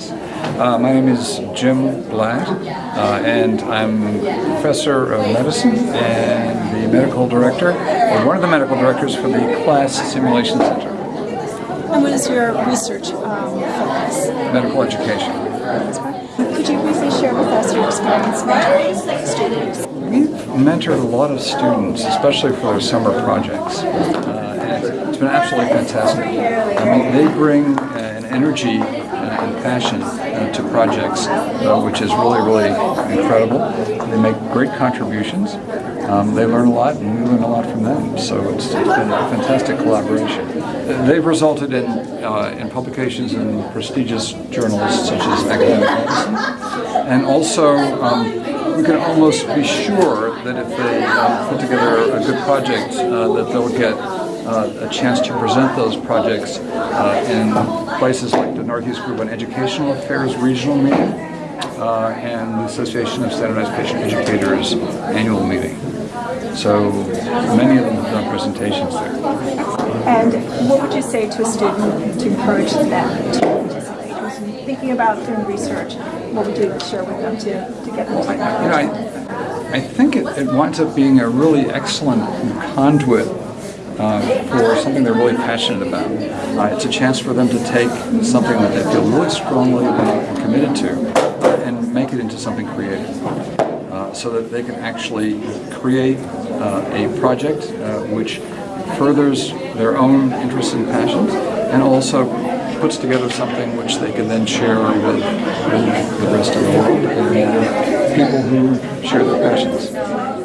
Uh, my name is Jim Blatt, uh, and I'm professor of medicine and the medical director, or one of the medical directors for the Class Simulation Center, And what is your research um, focus? medical education. Could you briefly share with us your experience mentoring students? We've mentored a lot of students, especially for their summer projects. Uh, and it's- been absolutely fantastic. I mean, they bring uh, energy uh, and passion uh, to projects, uh, which is really, really incredible. They make great contributions. Um, they learn a lot, and we learn a lot from them. So it's, it's been a fantastic collaboration. They've resulted in, in publications in prestigious journals such as Academic Medicine, and also um, we can almost be sure that if they uh, put together a good project, uh, that they'll get a chance to present those projects uh, in places like the Northeast Group on Educational Affairs Regional Meeting uh, and the Association of Standardized Patient Educators Annual Meeting. So many of them have done presentations there. And what would you say to a student to encourage them to participate? Who's thinking about doing research, what would you share with them to, to get them to You know, I, I think it, it winds up being a really excellent conduit uh, for something they're really passionate about. Uh, it's a chance for them to take something that they feel really strongly about and committed to and make it into something creative. Uh, so that they can actually create uh, a project uh, which furthers their own interests and passions and also puts together something which they can then share with, with the rest of the world and people who share their passions.